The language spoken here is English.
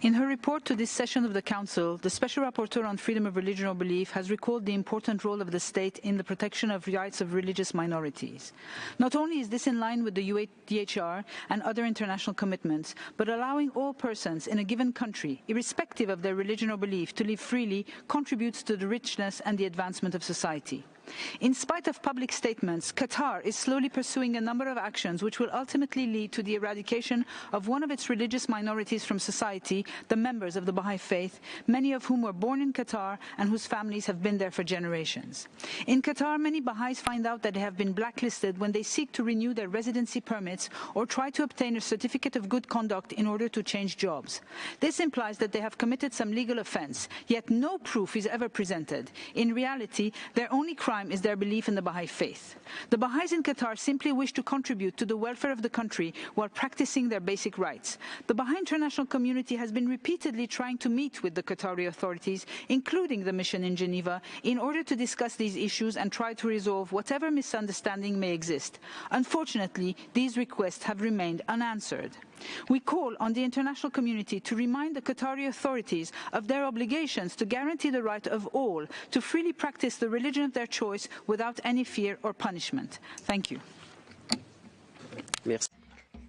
In her report to this session of the Council, the Special Rapporteur on Freedom of Religion or Belief has recalled the important role of the state in the protection of rights of religious minorities. Not only is this in line with the UNHCR and other international commitments, but allowing all persons in a given country, irrespective of their religion or belief, to live freely contributes to the richness and the advancement of society. In spite of public statements, Qatar is slowly pursuing a number of actions which will ultimately lead to the eradication of one of its religious minorities from society, the members of the Baha'i faith, many of whom were born in Qatar and whose families have been there for generations. In Qatar, many Baha'is find out that they have been blacklisted when they seek to renew their residency permits or try to obtain a certificate of good conduct in order to change jobs. This implies that they have committed some legal offense, yet no proof is ever presented. In reality, their only crime crime is their belief in the Baha'i faith. The Baha'is in Qatar simply wish to contribute to the welfare of the country while practicing their basic rights. The Baha'i international community has been repeatedly trying to meet with the Qatari authorities, including the mission in Geneva, in order to discuss these issues and try to resolve whatever misunderstanding may exist. Unfortunately, these requests have remained unanswered. We call on the international community to remind the Qatari authorities of their obligations to guarantee the right of all to freely practice the religion of their choice without any fear or punishment. Thank you. Merci.